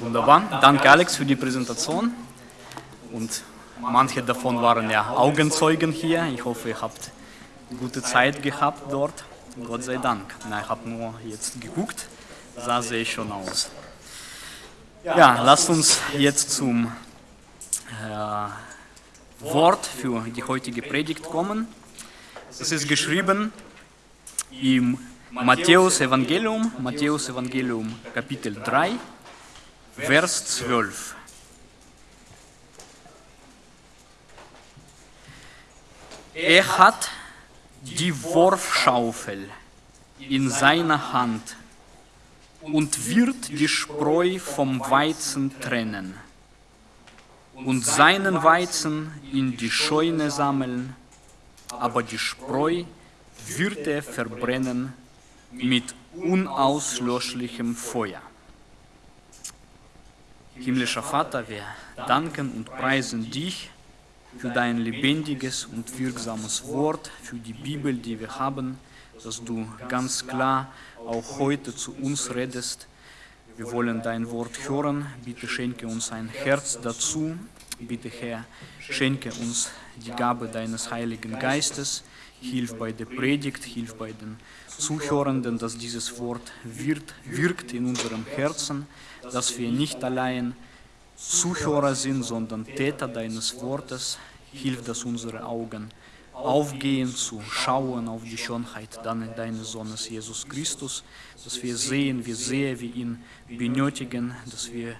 Wunderbar. Danke, Alex, für die Präsentation. Und manche davon waren ja Augenzeugen hier. Ich hoffe, ihr habt gute Zeit gehabt dort. Gott sei Dank. Na, ich habe nur jetzt geguckt, sah sehr schon aus. Ja, lasst uns jetzt zum äh, Wort für die heutige Predigt kommen. Es ist geschrieben im Matthäus Evangelium, Matthäus Evangelium Kapitel 3, Vers 12. Er hat die Wurfschaufel in seiner Hand und wird die Spreu vom Weizen trennen und seinen Weizen in die Scheune sammeln, aber die Spreu wird er verbrennen mit unauslöschlichem Feuer. Himmlischer Vater, wir danken und preisen dich für dein lebendiges und wirksames Wort, für die Bibel, die wir haben, dass du ganz klar auch heute zu uns redest. Wir wollen dein Wort hören. Bitte schenke uns ein Herz dazu. Bitte, Herr, schenke uns die Gabe deines Heiligen Geistes. Hilf bei der Predigt, hilf bei den Zuhörenden, dass dieses Wort wird, wirkt in unserem Herzen, dass wir nicht allein Zuhörer sind, sondern Täter deines Wortes. Hilf, dass unsere Augen aufgehen, zu schauen auf die Schönheit deines Sohnes Jesus Christus, dass wir sehen, wie sehr wir ihn benötigen, dass wir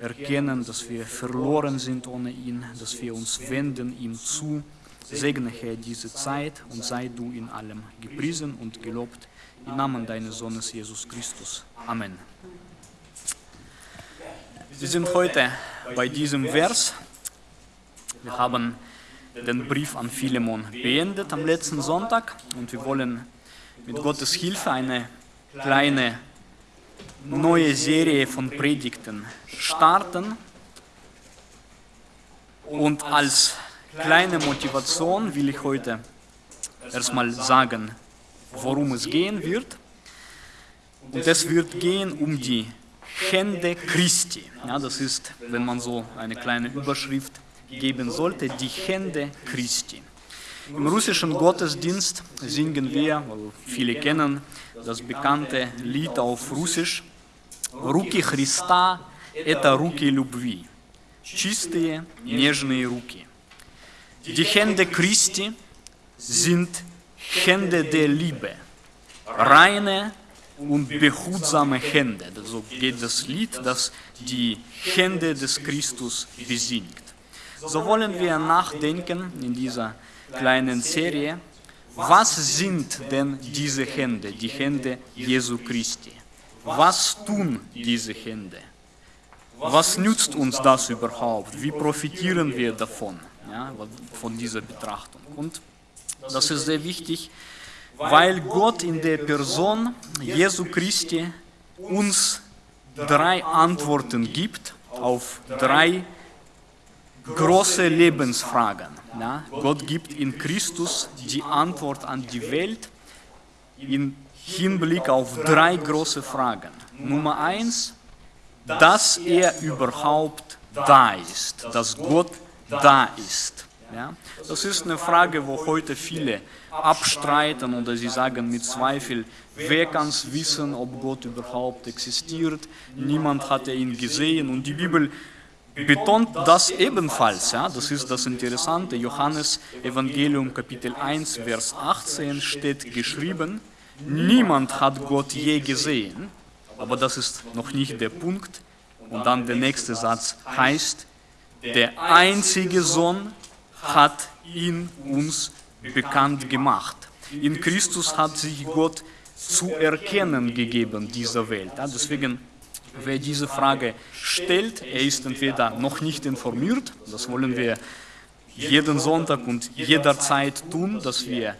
erkennen, dass wir verloren sind ohne ihn, dass wir uns wenden ihm zu. Segne, Herr, diese Zeit und sei du in allem gepriesen und gelobt. Im Namen deines Sohnes Jesus Christus. Amen. Wir sind heute bei diesem Vers. Wir haben den Brief an Philemon beendet am letzten Sonntag und wir wollen mit Gottes Hilfe eine kleine neue Serie von Predigten starten. Und als kleine Motivation will ich heute erstmal sagen, worum es gehen wird. Und es wird gehen um die Hände Christi. Ja, das ist, wenn man so eine kleine Überschrift geben sollte, die Hände Christi. Im russischen Gottesdienst singen wir, viele kennen das bekannte Lied auf Russisch, Руки Христа – это руки любви, чистые, нежные руки. Die Hände Christi sind Hände der Liebe, reine und behutsame Hände. So geht das Lied, das die Hände des Christus besingt. So wollen wir nachdenken in dieser kleinen Serie, was sind denn diese Hände, die Hände Jesu Christi? Was tun diese Hände? Was nützt uns das überhaupt? Wie profitieren wir davon, ja, von dieser Betrachtung? Und das ist sehr wichtig, weil Gott in der Person Jesu Christi uns drei Antworten gibt auf drei große Lebensfragen. Ja. Gott gibt in Christus die Antwort an die Welt in Hinblick auf drei große Fragen. Nummer eins, dass er überhaupt da ist, dass Gott da ist. Ja? Das ist eine Frage, wo heute viele abstreiten oder sie sagen mit Zweifel, wer kann es wissen, ob Gott überhaupt existiert, niemand hat ihn gesehen und die Bibel betont das ebenfalls. Ja? Das ist das Interessante, Johannes Evangelium Kapitel 1, Vers 18 steht geschrieben, Niemand hat Gott je gesehen, aber das ist noch nicht der Punkt. Und dann der nächste Satz heißt, der einzige Sohn hat ihn uns bekannt gemacht. In Christus hat sich Gott zu erkennen gegeben, dieser Welt. Ja, deswegen, wer diese Frage stellt, er ist entweder noch nicht informiert, das wollen wir jeden Sonntag und jederzeit tun, dass wir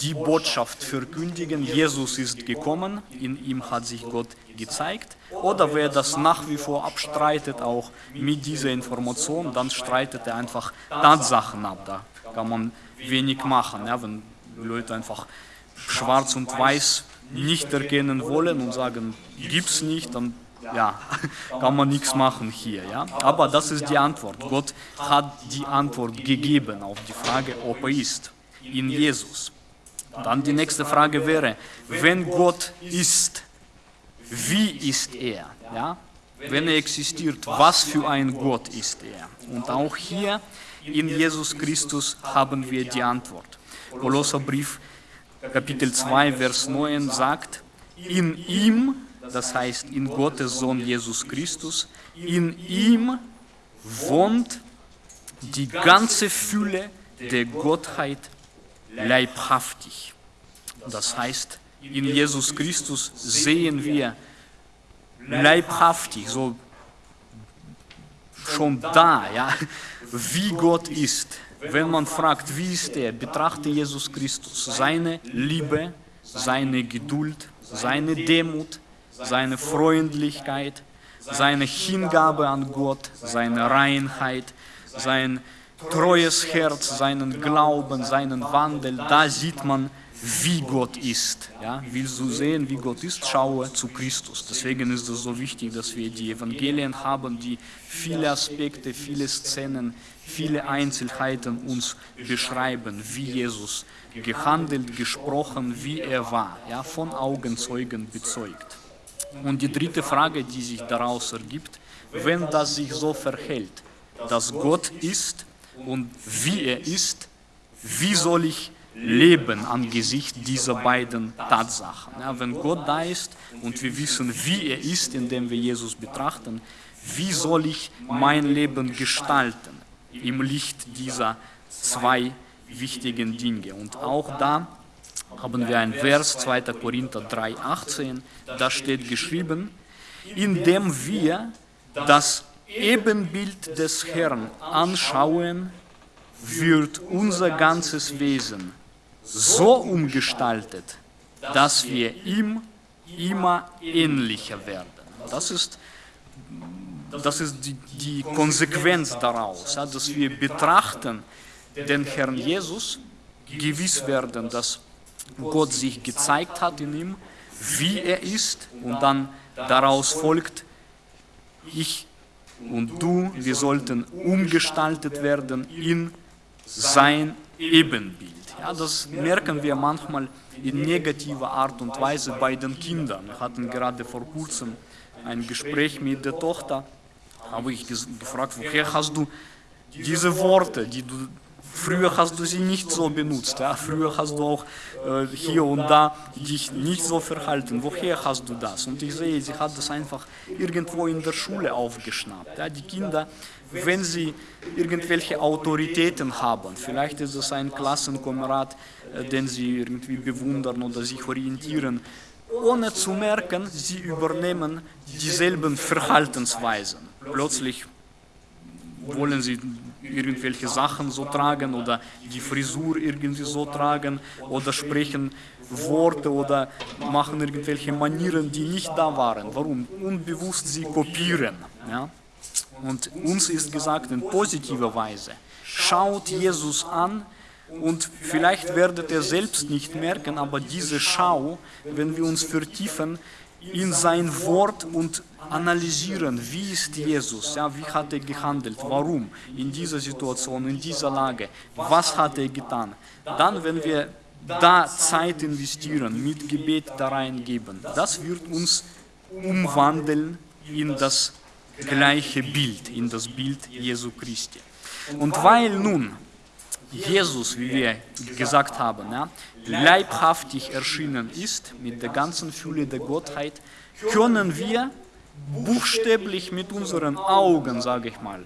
die Botschaft verkündigen, Jesus ist gekommen, in ihm hat sich Gott gezeigt. Oder wer das nach wie vor abstreitet, auch mit dieser Information, dann streitet er einfach Tatsachen ab. Da kann man wenig machen, ja, wenn Leute einfach schwarz und weiß nicht erkennen wollen und sagen, gibt es nicht, dann ja, kann man nichts machen hier. Ja? Aber das ist die Antwort. Gott hat die Antwort gegeben auf die Frage, ob er ist in Jesus. Dann die nächste Frage wäre, wenn Gott ist, wie ist er? Ja? Wenn er existiert, was für ein Gott ist er? Und auch hier in Jesus Christus haben wir die Antwort. Kolosserbrief Kapitel 2, Vers 9 sagt, in ihm, das heißt in Gottes Sohn Jesus Christus, in ihm wohnt die ganze Fülle der Gottheit leibhaftig. Das heißt, in Jesus Christus sehen wir leibhaftig, so schon da, ja, wie Gott ist. Wenn man fragt, wie ist er, betrachte Jesus Christus seine Liebe, seine Geduld, seine Demut, seine Freundlichkeit, seine Hingabe an Gott, seine Reinheit, sein treues Herz, seinen Glauben, seinen Wandel, da sieht man, wie Gott ist. Ja? Willst du sehen, wie Gott ist, schaue zu Christus. Deswegen ist es so wichtig, dass wir die Evangelien haben, die viele Aspekte, viele Szenen, viele Einzelheiten uns beschreiben, wie Jesus gehandelt, gesprochen, wie er war, ja? von Augenzeugen bezeugt. Und die dritte Frage, die sich daraus ergibt, wenn das sich so verhält, dass Gott ist und wie er ist, wie soll ich leben angesichts dieser beiden Tatsachen. Ja, wenn Gott da ist und wir wissen, wie er ist, indem wir Jesus betrachten, wie soll ich mein Leben gestalten im Licht dieser zwei wichtigen Dinge. Und auch da haben wir ein Vers, 2. Korinther 3, 18, da steht geschrieben, indem wir das Ebenbild des Herrn anschauen, wird unser ganzes Wesen so umgestaltet, dass wir ihm immer ähnlicher werden. Das ist, das ist die, die Konsequenz daraus, dass wir betrachten den Herrn Jesus, gewiss werden, dass Gott sich gezeigt hat in ihm, wie er ist und dann daraus folgt, ich und du, wir sollten umgestaltet werden in sein Ebenbild. Ja, das merken wir manchmal in negativer Art und Weise bei den Kindern. Wir hatten gerade vor kurzem ein Gespräch mit der Tochter, habe ich gefragt, woher hast du diese Worte, die du Früher hast du sie nicht so benutzt. Ja? Früher hast du auch äh, hier und da dich nicht so verhalten. Woher hast du das? Und ich sehe, sie hat das einfach irgendwo in der Schule aufgeschnappt. Ja? Die Kinder, wenn sie irgendwelche Autoritäten haben, vielleicht ist es ein Klassenkamerad, äh, den sie irgendwie bewundern oder sich orientieren, ohne zu merken, sie übernehmen dieselben Verhaltensweisen. Plötzlich wollen sie irgendwelche Sachen so tragen oder die Frisur irgendwie so tragen oder sprechen Worte oder machen irgendwelche Manieren, die nicht da waren. Warum? Unbewusst sie kopieren. Ja? Und uns ist gesagt in positiver Weise, schaut Jesus an und vielleicht werdet ihr selbst nicht merken, aber diese Schau, wenn wir uns vertiefen, in sein Wort und analysieren, wie ist Jesus, ja, wie hat er gehandelt, warum in dieser Situation, in dieser Lage, was hat er getan. Dann, wenn wir da Zeit investieren, mit Gebet da reingeben, das wird uns umwandeln in das gleiche Bild, in das Bild Jesu Christi. Und weil nun Jesus, wie wir gesagt haben, ja, leibhaftig erschienen ist, mit der ganzen Fülle der Gottheit, können wir buchstäblich mit unseren Augen, sage ich mal,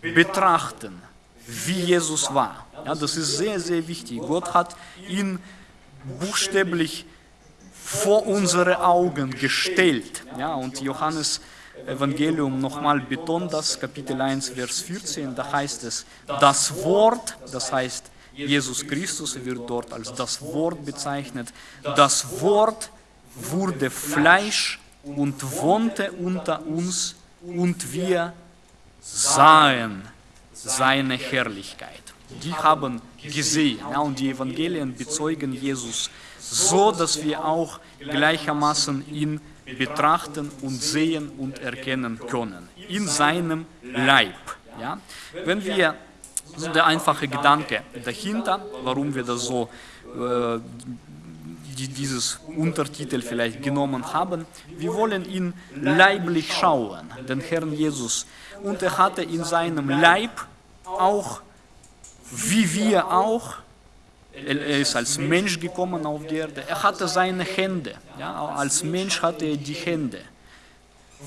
betrachten, wie Jesus war. Ja, das ist sehr, sehr wichtig. Gott hat ihn buchstäblich vor unsere Augen gestellt. Ja, und Johannes Evangelium nochmal betont das, Kapitel 1, Vers 14, da heißt es, das Wort, das heißt Jesus Christus wird dort als das Wort bezeichnet, das Wort wurde Fleisch und wohnte unter uns und wir sahen seine Herrlichkeit. Die haben gesehen ja, und die Evangelien bezeugen Jesus so, dass wir auch gleichermaßen ihn betrachten und sehen und erkennen können. In seinem Leib. Ja? Wenn wir, so der einfache Gedanke dahinter, warum wir das so äh, die dieses Untertitel vielleicht genommen haben. Wir wollen ihn leiblich schauen, den Herrn Jesus. Und er hatte in seinem Leib auch, wie wir auch, er ist als Mensch gekommen auf die Erde, er hatte seine Hände. Ja, als Mensch hatte er die Hände.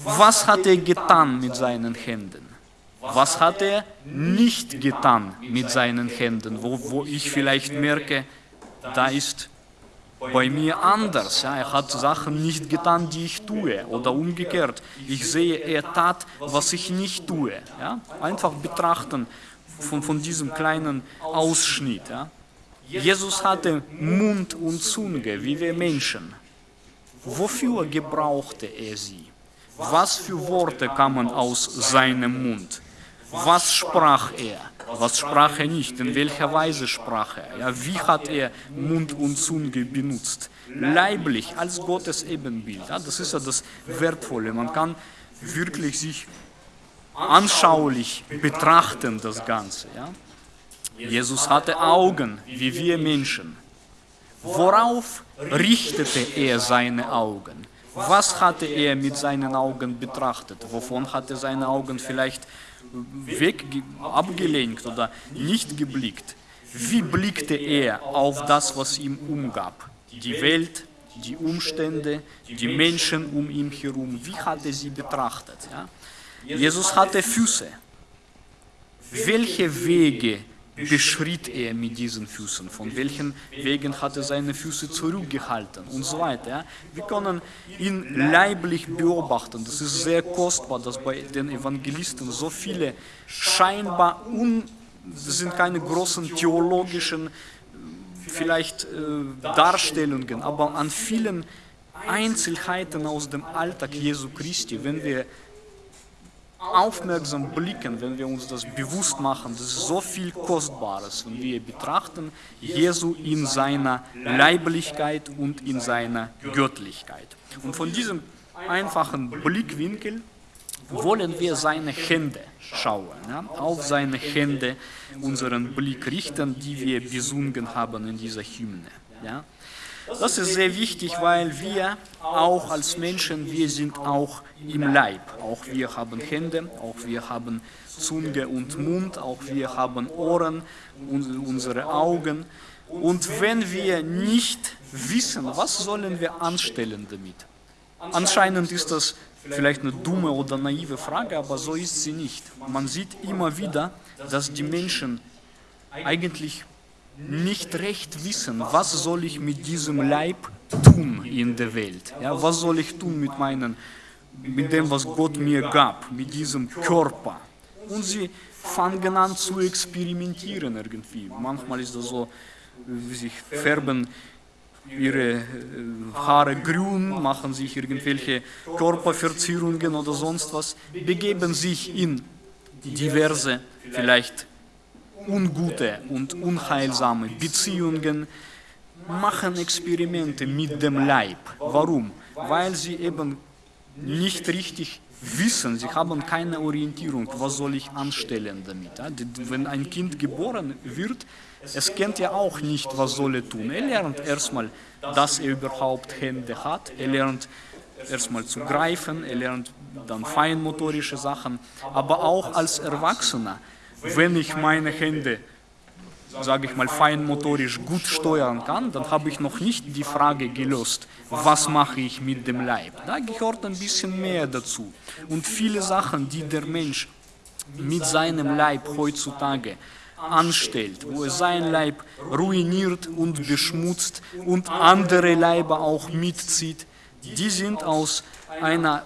Was hat er getan mit seinen Händen? Was hat er nicht getan mit seinen Händen, wo, wo ich vielleicht merke, da ist bei mir anders. Ja, er hat Sachen nicht getan, die ich tue oder umgekehrt. Ich sehe, er tat, was ich nicht tue. Ja, einfach betrachten von, von diesem kleinen Ausschnitt. Ja. Jesus hatte Mund und Zunge, wie wir Menschen. Wofür gebrauchte er sie? Was für Worte kamen aus seinem Mund? Was sprach er? Was sprach er nicht? In welcher Weise sprach er? Ja, wie hat er Mund und Zunge benutzt? Leiblich, als Gottes Ebenbild. Ja, das ist ja das Wertvolle. Man kann wirklich sich anschaulich betrachten, das Ganze. Ja. Jesus hatte Augen, wie wir Menschen. Worauf richtete er seine Augen? Was hatte er mit seinen Augen betrachtet? Wovon hatte er seine Augen vielleicht weg, abgelenkt oder nicht geblickt. Wie blickte er auf das, was ihm umgab? Die Welt, die Umstände, die Menschen um ihn herum. Wie hat er sie betrachtet? Ja? Jesus hatte Füße. Welche Wege beschritt er mit diesen Füßen, von welchen Wegen hat er seine Füße zurückgehalten und so weiter. Wir können ihn leiblich beobachten. Das ist sehr kostbar, dass bei den Evangelisten so viele scheinbar un, das sind keine großen theologischen vielleicht äh, Darstellungen, aber an vielen Einzelheiten aus dem Alltag Jesu Christi, wenn wir aufmerksam blicken, wenn wir uns das bewusst machen, das ist so viel Kostbares, wenn wir betrachten Jesu in seiner Leiblichkeit und in seiner Göttlichkeit. Und von diesem einfachen Blickwinkel wollen wir seine Hände schauen, ja, auf seine Hände unseren Blick richten, die wir besungen haben in dieser Hymne. Ja. Das ist sehr wichtig, weil wir auch als Menschen, wir sind auch im Leib. Auch wir haben Hände, auch wir haben Zunge und Mund, auch wir haben Ohren unsere Augen. Und wenn wir nicht wissen, was sollen wir anstellen damit? Anscheinend ist das vielleicht eine dumme oder naive Frage, aber so ist sie nicht. Man sieht immer wieder, dass die Menschen eigentlich nicht recht wissen, was soll ich mit diesem Leib tun in der Welt. Ja, was soll ich tun mit, meinen, mit dem, was Gott mir gab, mit diesem Körper. Und sie fangen an zu experimentieren irgendwie. Manchmal ist das so, wie sich färben ihre äh, Haare grün, machen sich irgendwelche Körperverzierungen oder sonst was, begeben sich in diverse, vielleicht ungute und unheilsame Beziehungen, machen Experimente mit dem Leib. Warum? Weil sie eben nicht richtig wissen, sie haben keine Orientierung, was soll ich anstellen damit. Wenn ein Kind geboren wird, es kennt ja auch nicht, was soll er tun. Er lernt erstmal, dass er überhaupt Hände hat, er lernt erstmal zu greifen, er lernt dann feinmotorische Sachen, aber auch als Erwachsener wenn ich meine Hände, sage ich mal, feinmotorisch gut steuern kann, dann habe ich noch nicht die Frage gelöst, was mache ich mit dem Leib. Da gehört ein bisschen mehr dazu. Und viele Sachen, die der Mensch mit seinem Leib heutzutage anstellt, wo er sein Leib ruiniert und beschmutzt und andere Leiber auch mitzieht, die sind aus einer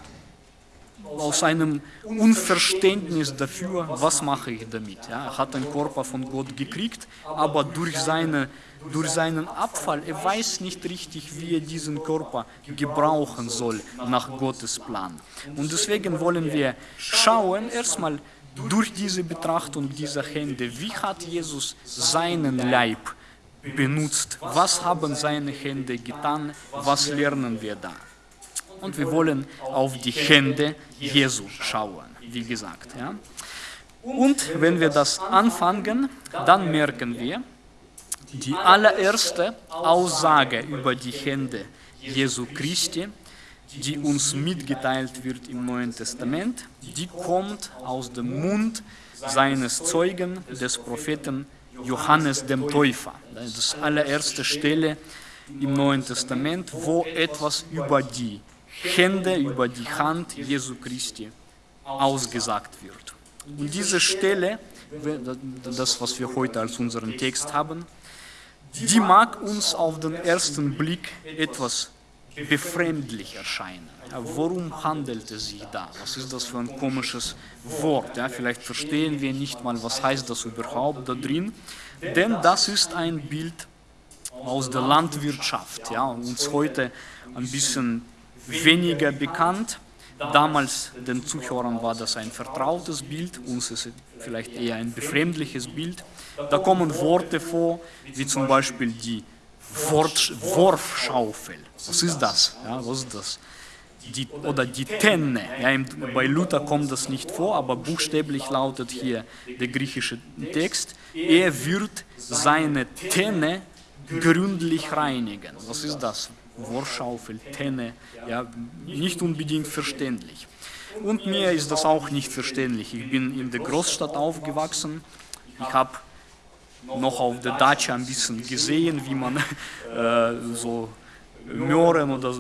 aus einem Unverständnis dafür, was mache ich damit. Ja, er hat den Körper von Gott gekriegt, aber durch, seine, durch seinen Abfall, er weiß nicht richtig, wie er diesen Körper gebrauchen soll nach Gottes Plan. Und deswegen wollen wir schauen, erstmal durch diese Betrachtung dieser Hände, wie hat Jesus seinen Leib benutzt, was haben seine Hände getan, was lernen wir da. Und wir wollen auf die Hände Jesu schauen, wie gesagt. Ja. Und wenn wir das anfangen, dann merken wir, die allererste Aussage über die Hände Jesu Christi, die uns mitgeteilt wird im Neuen Testament, die kommt aus dem Mund seines Zeugen, des Propheten Johannes dem Täufer. Das ist die allererste Stelle im Neuen Testament, wo etwas über die Hände, über die Hand Jesu Christi ausgesagt wird. Und diese Stelle, das was wir heute als unseren Text haben, die mag uns auf den ersten Blick etwas befremdlich erscheinen. Worum handelt es sich da? Was ist das für ein komisches Wort? Ja, vielleicht verstehen wir nicht mal, was heißt das überhaupt da drin. Denn das ist ein Bild aus der Landwirtschaft, ja, uns heute ein bisschen weniger bekannt. Damals den Zuhörern war das ein vertrautes Bild, uns ist es vielleicht eher ein befremdliches Bild. Da kommen Worte vor, wie zum Beispiel die Wort, Wurfschaufel. Was ist das? Ja, was ist das? Die, oder die Tenne. Ja, bei Luther kommt das nicht vor, aber buchstäblich lautet hier der griechische Text. Er wird seine Tenne gründlich reinigen. Was ist das? Wurfschaufel, Tenne, ja, nicht unbedingt verständlich. Und mir ist das auch nicht verständlich. Ich bin in der Großstadt aufgewachsen. Ich habe noch auf der Dacia ein bisschen gesehen, wie man äh, so Möhren oder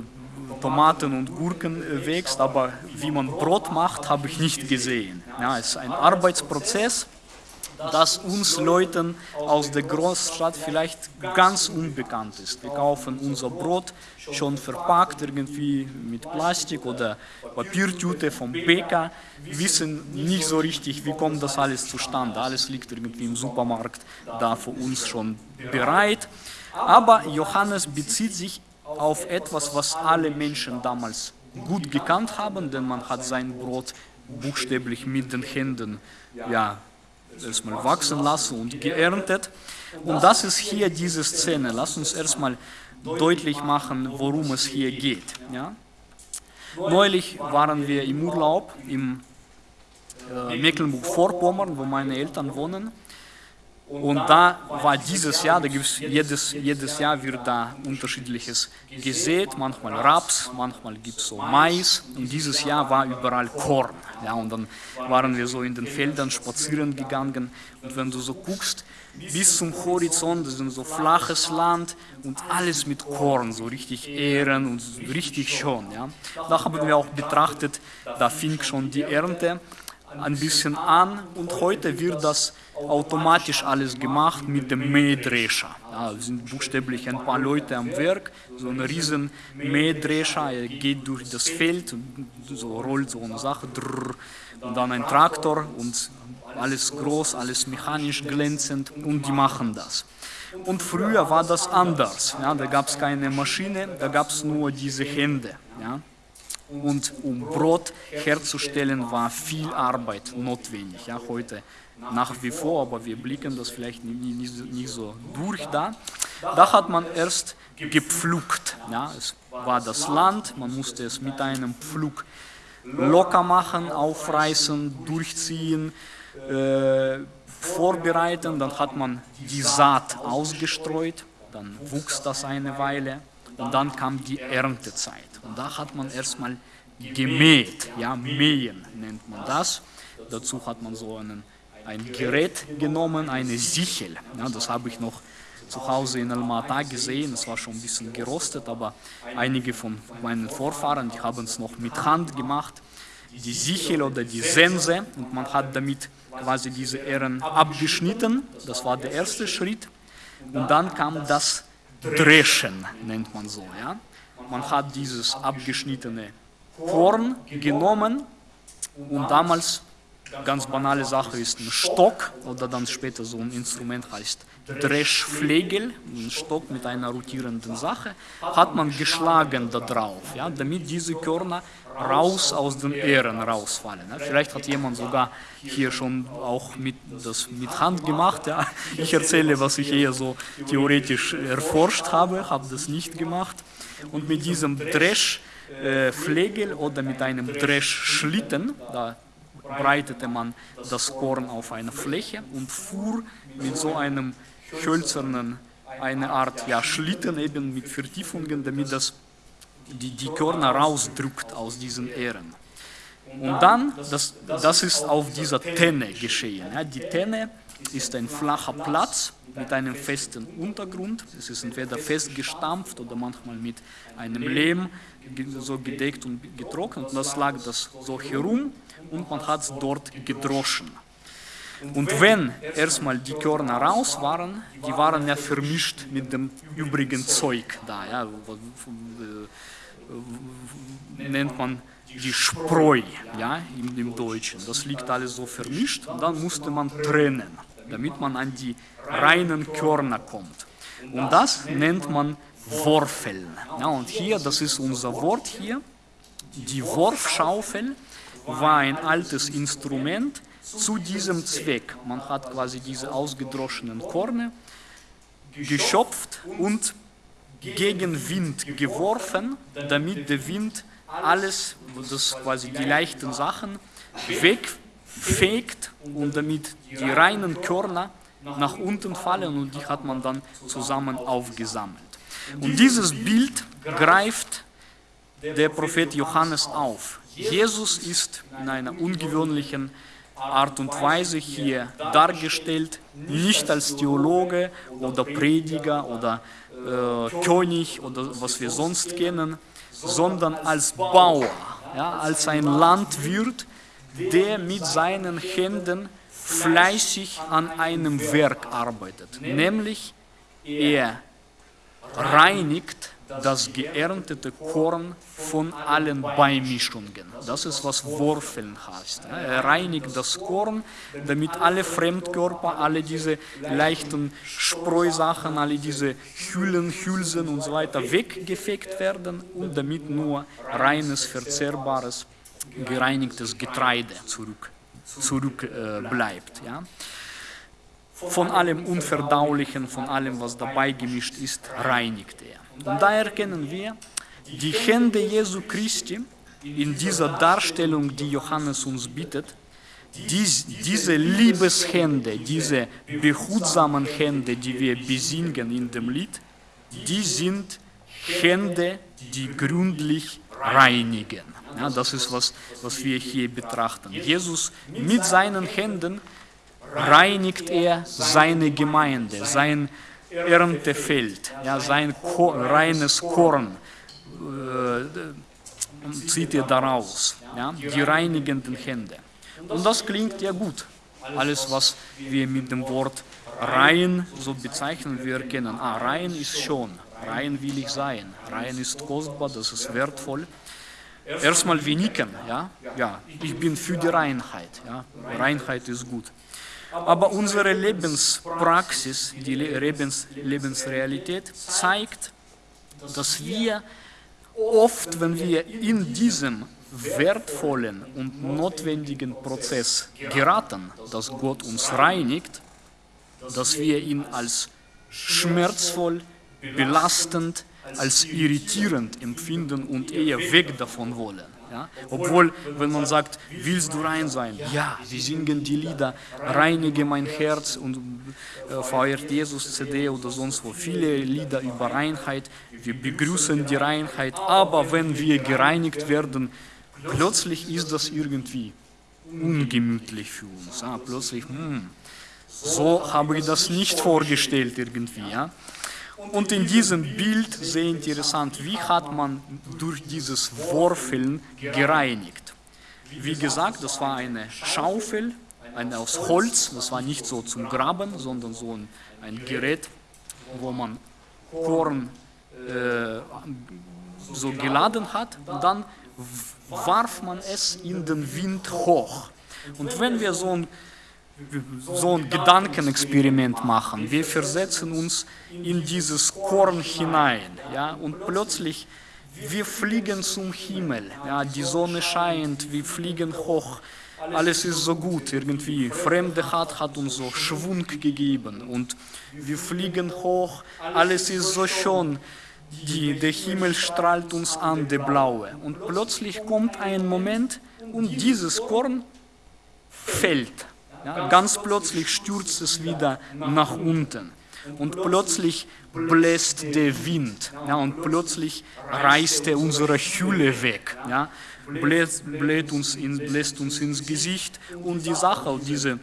Tomaten und Gurken äh, wächst, aber wie man Brot macht, habe ich nicht gesehen. Ja, es ist ein Arbeitsprozess das uns Leuten aus der Großstadt vielleicht ganz unbekannt ist. Wir kaufen unser Brot schon verpackt irgendwie mit Plastik oder Papiertüte vom Bäcker, wissen nicht so richtig, wie kommt das alles zustande. Alles liegt irgendwie im Supermarkt da für uns schon bereit. Aber Johannes bezieht sich auf etwas, was alle Menschen damals gut gekannt haben, denn man hat sein Brot buchstäblich mit den Händen ja, erstmal wachsen lassen und geerntet. Und das ist hier diese Szene. Lass uns erstmal deutlich machen, worum es hier geht. Ja? Neulich waren wir im Urlaub im äh, Mecklenburg-Vorpommern, wo meine Eltern wohnen. Und da war dieses Jahr, da gibt es jedes, jedes Jahr wird da unterschiedliches gesät, manchmal Raps, manchmal gibt es so Mais und dieses Jahr war überall Korn. Ja, und dann waren wir so in den Feldern spazieren gegangen und wenn du so guckst, bis zum Horizont, das ist so flaches Land und alles mit Korn, so richtig Ähren und richtig schön. Ja. Da haben wir auch betrachtet, da fing schon die Ernte ein bisschen an und heute wird das automatisch alles gemacht mit dem Mähdrescher. Ja, sind buchstäblich ein paar Leute am Werk, so ein riesen Mähdrescher, er geht durch das Feld, so rollt so eine Sache, und dann ein Traktor und alles groß, alles mechanisch glänzend und die machen das. Und früher war das anders, ja, da gab es keine Maschine, da gab es nur diese Hände. Ja. Und um Brot herzustellen, war viel Arbeit notwendig. Ja, heute nach wie vor, aber wir blicken das vielleicht nicht, so durch da. Da hat man erst gepflückt. Ja, es war das Land, man musste es mit einem Pflug locker machen, aufreißen, durchziehen, äh, vorbereiten. Dann hat man die Saat ausgestreut, dann wuchs das eine Weile und dann kam die Erntezeit. Und da hat man erstmal gemäht, ja, mähen nennt man das. Dazu hat man so einen, ein Gerät genommen, eine Sichel. Ja, das habe ich noch zu Hause in Almata gesehen, es war schon ein bisschen gerostet, aber einige von meinen Vorfahren, die haben es noch mit Hand gemacht. Die Sichel oder die Sense und man hat damit quasi diese Ähren abgeschnitten, das war der erste Schritt. Und dann kam das Dreschen, nennt man so. Ja? Man hat dieses abgeschnittene Korn genommen und damals, ganz banale Sache ist ein Stock oder dann später so ein Instrument heißt Dreschflegel, ein Stock mit einer rotierenden Sache, hat man geschlagen da drauf, ja, damit diese Körner raus aus den Ähren rausfallen. Ja. Vielleicht hat jemand sogar hier schon auch mit, das mit Hand gemacht. Ja. Ich erzähle, was ich eher so theoretisch erforscht habe, habe das nicht gemacht. Und mit diesem Dresch äh, oder mit einem Dreschschlitten. Da breitete man das Korn auf einer Fläche und fuhr mit so einem hölzernen, eine Art ja, Schlitten eben mit Vertiefungen, damit das die, die Körner rausdrückt aus diesen Ähren. Und dann, das, das ist auf dieser Tenne geschehen. Ja, die Tenne ist ein flacher Platz mit einem festen Untergrund. Es ist entweder festgestampft oder manchmal mit einem Lehm so gedeckt und getrocknet. Und das lag das so herum und man hat es dort gedroschen. Und wenn erstmal die Körner raus waren, die waren ja vermischt mit dem übrigen Zeug da, ja, nennt man die Spreu ja, im, im Deutschen. Das liegt alles so vermischt und dann musste man trennen, damit man an die reinen Körner kommt. Und das nennt man Worfeln. Ja, und hier, das ist unser Wort hier, die Worfschaufel war ein altes Instrument zu diesem Zweck. Man hat quasi diese ausgedroschenen Korne geschöpft und gegen Wind geworfen, damit der Wind alles, das quasi die leichten Sachen, wegfegt und damit die reinen Körner nach unten fallen und die hat man dann zusammen aufgesammelt. Und dieses Bild greift der Prophet Johannes auf. Jesus ist in einer ungewöhnlichen Art und Weise hier dargestellt, nicht als Theologe oder Prediger oder äh, König oder was wir sonst kennen, sondern als Bauer, ja, als ein Landwirt, der mit seinen Händen fleißig an einem Werk arbeitet. Nämlich er reinigt das geerntete Korn von allen Beimischungen. Das ist, was Worfeln heißt. Er reinigt das Korn, damit alle Fremdkörper, alle diese leichten Spreusachen, alle diese Hüllen, Hülsen und so weiter weggefegt werden und damit nur reines, verzehrbares, gereinigtes Getreide zurück, zurück äh. Ja? Von allem Unverdaulichen, von allem, was dabei gemischt ist, reinigt er. Und da erkennen wir, die Hände Jesu Christi in dieser Darstellung, die Johannes uns bietet, dies, diese Liebeshände, diese behutsamen Hände, die wir besingen in dem Lied, die sind Hände, die gründlich reinigen. Ja, das ist, was, was wir hier betrachten. Jesus mit seinen Händen reinigt er seine Gemeinde, sein Erntefeld, ja, sein Ko reines Korn äh, zieht er daraus, ja, die reinigenden Hände. Und das klingt ja gut. Alles, was wir mit dem Wort rein so bezeichnen, wir erkennen, ah, rein ist schon, rein will ich sein, rein ist kostbar, das ist wertvoll. Erstmal wir nicken, ja, ja, ich bin für die Reinheit, ja, Reinheit ist gut. Aber unsere Lebenspraxis, die Lebens Lebensrealität zeigt, dass wir oft, wenn wir in diesem wertvollen und notwendigen Prozess geraten, dass Gott uns reinigt, dass wir ihn als schmerzvoll, belastend, als irritierend empfinden und eher weg davon wollen. Ja? Obwohl, wenn man sagt, willst du rein sein? Ja, wir singen die Lieder, reinige mein Herz und äh, feiert Jesus CD oder sonst wo. Viele Lieder über Reinheit, wir begrüßen die Reinheit, aber wenn wir gereinigt werden, plötzlich ist das irgendwie ungemütlich für uns. Ja? Plötzlich, hm, so habe ich das nicht vorgestellt irgendwie. Ja? Und in diesem Bild sehr interessant, wie hat man durch dieses Worfeln gereinigt. Wie gesagt, das war eine Schaufel, eine aus Holz, das war nicht so zum Graben, sondern so ein, ein Gerät, wo man Korn äh, so geladen hat und dann warf man es in den Wind hoch. Und wenn wir so ein so ein Gedankenexperiment machen. Wir versetzen uns in dieses Korn hinein, ja, und plötzlich wir fliegen zum Himmel, ja, die Sonne scheint, wir fliegen hoch, alles ist so gut irgendwie. Fremde hat, hat uns so Schwung gegeben und wir fliegen hoch, alles ist so schön. die, der Himmel strahlt uns an, der blaue. Und plötzlich kommt ein Moment und dieses Korn fällt. Ganz plötzlich stürzt es wieder nach unten. Und plötzlich bläst der Wind. Ja, und plötzlich reißt er unsere Hülle weg. Ja, bläst, bläst, uns in, bläst uns ins Gesicht. Und die Sache, diese,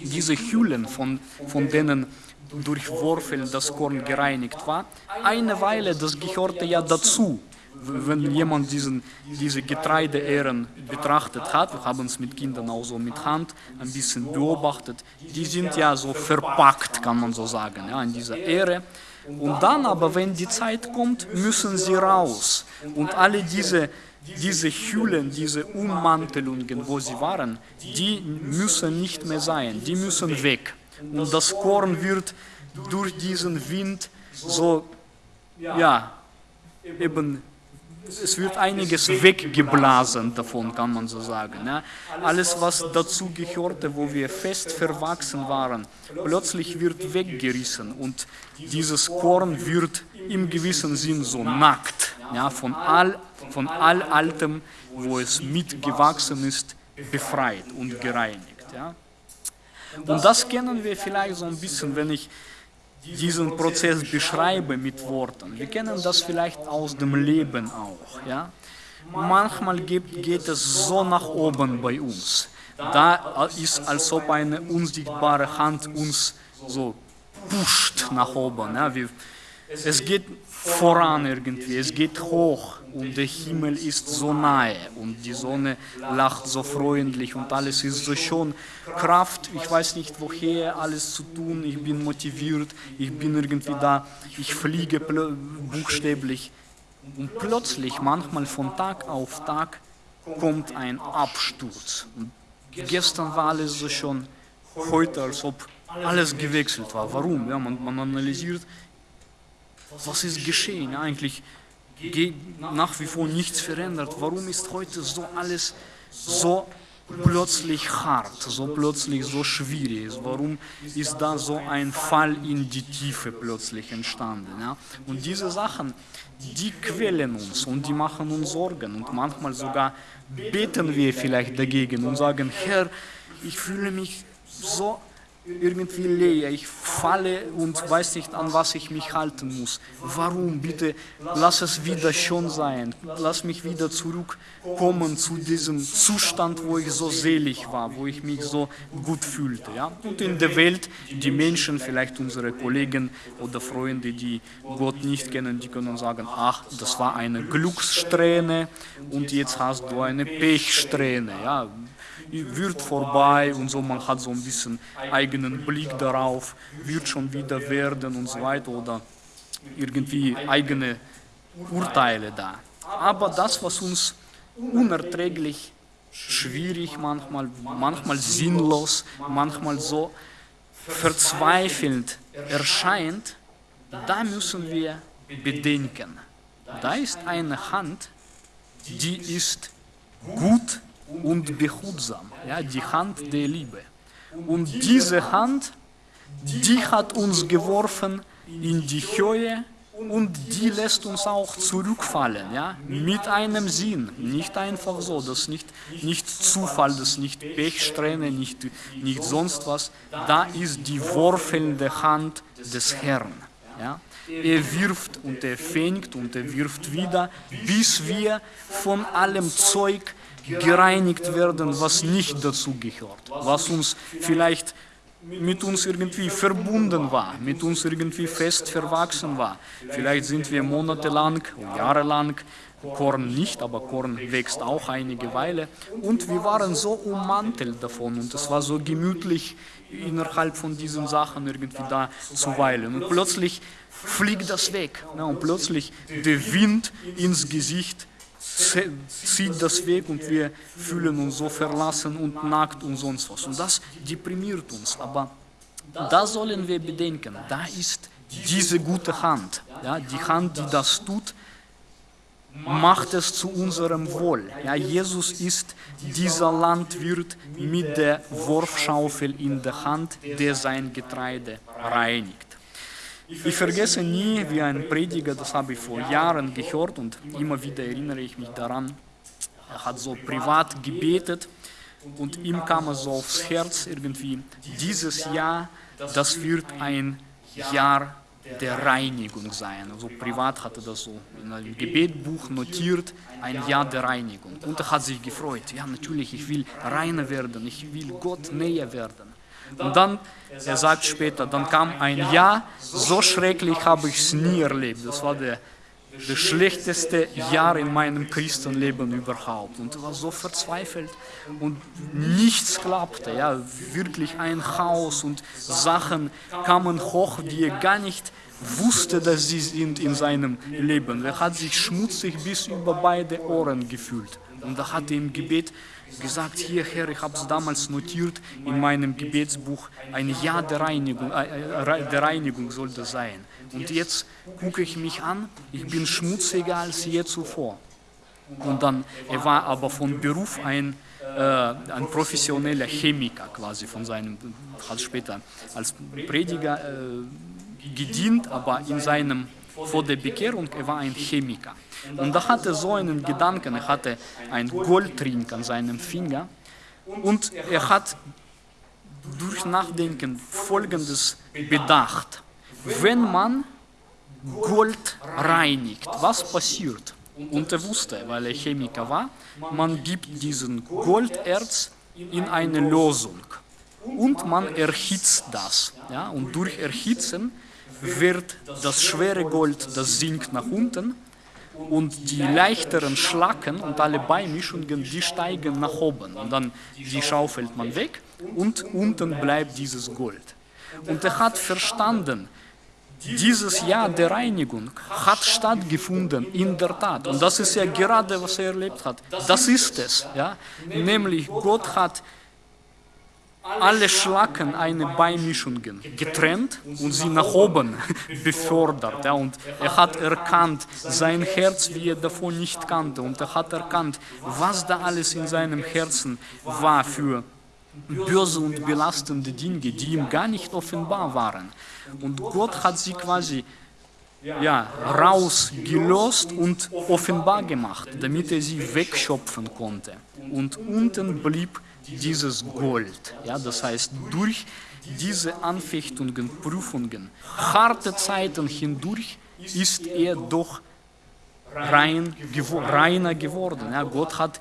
diese Hüllen, von, von denen durch Worfeln das Korn gereinigt war, eine Weile, das gehörte ja dazu wenn jemand diesen, diese Getreideähren betrachtet hat, wir haben es mit Kindern auch so mit Hand ein bisschen beobachtet, die sind ja so verpackt, kann man so sagen, ja, in dieser Ähre. Und dann aber, wenn die Zeit kommt, müssen sie raus. Und alle diese, diese Hüllen, diese Ummantelungen, wo sie waren, die müssen nicht mehr sein, die müssen weg. Und das Korn wird durch diesen Wind so, ja, eben es wird einiges weggeblasen davon, kann man so sagen. Ja. Alles, was dazu gehörte, wo wir fest verwachsen waren, plötzlich wird weggerissen und dieses Korn wird im gewissen Sinn so nackt, ja, von, all, von all Altem, wo es mitgewachsen ist, befreit und gereinigt. Ja. Und das kennen wir vielleicht so ein bisschen, wenn ich diesen Prozess beschreibe mit Worten. Wir kennen das vielleicht aus dem Leben auch. Ja? Manchmal geht, geht es so nach oben bei uns. Da ist, als ob eine unsichtbare Hand uns so pusht nach oben. Ja? Wir, es geht voran irgendwie, es geht hoch und der Himmel ist so nahe und die Sonne lacht so freundlich und alles ist so schön. Kraft, ich weiß nicht woher alles zu tun, ich bin motiviert, ich bin irgendwie da, ich fliege buchstäblich. Und plötzlich, manchmal von Tag auf Tag, kommt ein Absturz. Und gestern war alles so schön, heute als ob alles gewechselt war. Warum? Ja, man, man analysiert, was ist geschehen? Eigentlich nach wie vor nichts verändert. Warum ist heute so alles so plötzlich hart, so plötzlich so schwierig Warum ist da so ein Fall in die Tiefe plötzlich entstanden? Ja? Und diese Sachen, die quälen uns und die machen uns Sorgen und manchmal sogar beten wir vielleicht dagegen und sagen, Herr, ich fühle mich so irgendwie leer, ich falle und weiß nicht, an was ich mich halten muss. Warum? Bitte lass es wieder schon sein. Lass mich wieder zurückkommen zu diesem Zustand, wo ich so selig war, wo ich mich so gut fühlte. Ja? Und in der Welt, die Menschen, vielleicht unsere Kollegen oder Freunde, die Gott nicht kennen, die können sagen, ach, das war eine Glückssträhne und jetzt hast du eine Pechsträhne. Ja? Wird vorbei und so, man hat so ein bisschen eigenen Blick darauf, wird schon wieder werden und so weiter oder irgendwie eigene Urteile da. Aber das, was uns unerträglich schwierig manchmal, manchmal sinnlos, manchmal so verzweifelnd erscheint, da müssen wir bedenken. Da ist eine Hand, die ist gut und behutsam, ja, die Hand der Liebe. Und diese Hand, die hat uns geworfen in die Höhe und die lässt uns auch zurückfallen, ja, mit einem Sinn, nicht einfach so, das ist nicht, nicht Zufall, das ist nicht Pechsträhne, nicht, nicht sonst was, da ist die worfelnde Hand des Herrn. Ja. Er wirft und er fängt und er wirft wieder, bis wir von allem Zeug gereinigt werden, was nicht dazu gehört, was uns vielleicht mit uns irgendwie verbunden war, mit uns irgendwie fest verwachsen war. Vielleicht sind wir monatelang, jahrelang, Korn nicht, aber Korn wächst auch einige Weile. Und wir waren so ummantelt davon und es war so gemütlich innerhalb von diesen Sachen irgendwie da zu weilen. Und plötzlich fliegt das weg und plötzlich der Wind ins Gesicht zieht das weg und wir fühlen uns so verlassen und nackt und sonst was. Und das deprimiert uns. Aber da sollen wir bedenken, da ist diese gute Hand, ja, die Hand, die das tut, macht es zu unserem Wohl. Ja, Jesus ist dieser Landwirt mit der Wurfschaufel in der Hand, der sein Getreide reinigt. Ich vergesse nie, wie ein Prediger, das habe ich vor Jahren gehört und immer wieder erinnere ich mich daran, er hat so privat gebetet und ihm kam es so aufs Herz irgendwie, dieses Jahr, das wird ein Jahr der Reinigung sein. Also privat hatte das so in einem Gebetbuch notiert, ein Jahr der Reinigung. Und er hat sich gefreut. Ja, natürlich, ich will reiner werden, ich will Gott näher werden. Und dann, er sagt später, dann kam ein Jahr, so schrecklich habe ich es nie erlebt. Das war der das schlechteste Jahr in meinem Christenleben überhaupt. Und er war so verzweifelt und nichts klappte. Ja, wirklich ein Chaos und Sachen kamen hoch, die er gar nicht wusste, dass sie sind in seinem Leben. Er hat sich schmutzig bis über beide Ohren gefühlt. Und da hat er im Gebet gesagt, hier Herr, ich habe es damals notiert in meinem Gebetsbuch, ein Jahr der Reinigung, äh, äh der Reinigung soll sein. Und jetzt gucke ich mich an, ich bin schmutziger als je zuvor. Und dann, er war aber von Beruf ein, äh, ein professioneller Chemiker quasi von seinem, hat später als Prediger äh, gedient, aber in seinem, vor der Bekehrung, er war ein Chemiker. Und da hatte so einen Gedanken, er hatte einen Goldring an seinem Finger und er hat durch Nachdenken Folgendes bedacht. Wenn man Gold reinigt, was passiert? Und er wusste, weil er Chemiker war, man gibt diesen Golderz in eine Lösung und man erhitzt das. Ja? Und durch Erhitzen wird das schwere Gold, das sinkt nach unten und die leichteren Schlacken und alle Beimischungen, die steigen nach oben und dann die schaufelt man weg und unten bleibt dieses Gold. Und er hat verstanden, dieses Jahr der Reinigung hat stattgefunden, in der Tat. Und das ist ja gerade, was er erlebt hat. Das ist es. Ja? Nämlich Gott hat alle Schlacken eine Beimischungen getrennt und sie nach oben befördert. Ja, und er hat erkannt sein Herz, wie er davon nicht kannte. Und er hat erkannt, was da alles in seinem Herzen war für böse und belastende Dinge, die ihm gar nicht offenbar waren. Und Gott hat sie quasi ja, rausgelöst und offenbar gemacht, damit er sie wegschöpfen konnte. Und unten blieb dieses Gold. Ja, das heißt, durch diese Anfechtungen, Prüfungen, harte Zeiten hindurch ist er doch rein, gewo reiner geworden. Ja, Gott hat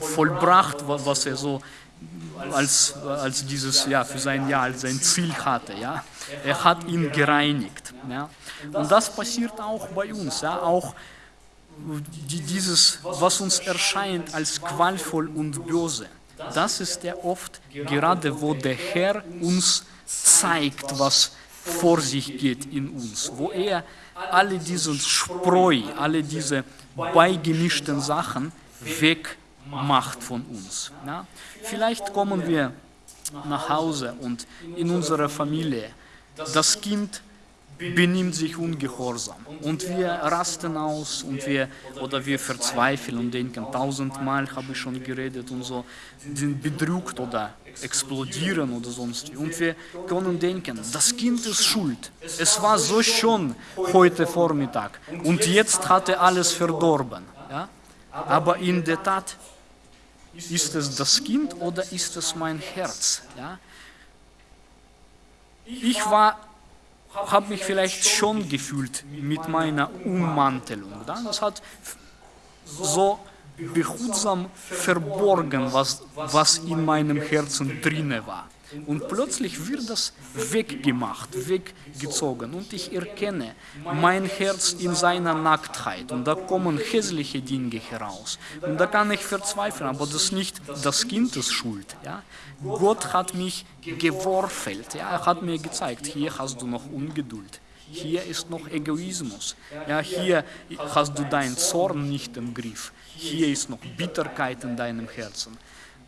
vollbracht, was er so als, als dieses, ja, für sein Jahr, als sein Ziel hatte. Ja. Er hat ihn gereinigt. Ja. Und das passiert auch bei uns. Ja. Auch dieses, was uns erscheint als qualvoll und böse das ist ja oft gerade, wo der Herr uns zeigt, was vor sich geht in uns, wo er alle diese Spreu, alle diese beigemischten Sachen wegmacht von uns. Ja? Vielleicht kommen wir nach Hause und in unserer Familie, das Kind benimmt sich ungehorsam und wir rasten aus und wir oder wir verzweifeln und denken tausendmal habe ich schon geredet und so sind bedrückt oder explodieren oder sonst und wir können denken das Kind ist schuld es war so schön heute Vormittag und jetzt hat er alles verdorben ja? aber in der Tat ist es das Kind oder ist es mein Herz ja? ich war habe mich vielleicht schon gefühlt mit meiner Ummantelung. Das hat so behutsam verborgen, was, was in meinem Herzen drinne war. Und plötzlich wird das weggemacht, weggezogen und ich erkenne mein Herz in seiner Nacktheit und da kommen hässliche Dinge heraus. Und da kann ich verzweifeln, aber das ist nicht das Kind ist schuld. Ja? Gott hat mich geworfen, ja? er hat mir gezeigt, hier hast du noch Ungeduld. Hier ist noch Egoismus. Ja, hier hast du deinen Zorn nicht im Griff. Hier ist noch Bitterkeit in deinem Herzen.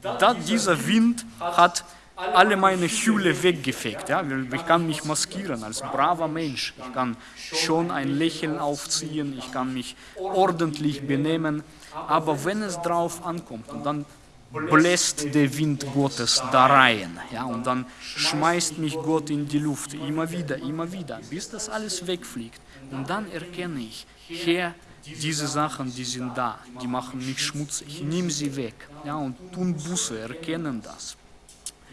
Da dieser Wind hat alle meine Hülle weggefegt. Ja? Ich kann mich maskieren als braver Mensch. Ich kann schon ein Lächeln aufziehen, ich kann mich ordentlich benehmen. Aber wenn es drauf ankommt und dann bläst der Wind Gottes da rein. Ja, und dann schmeißt mich Gott in die Luft, immer wieder, immer wieder, bis das alles wegfliegt. Und dann erkenne ich, Herr, diese Sachen, die sind da, die machen mich schmutzig, nimm sie weg. Ja, und tun Buße, erkennen das.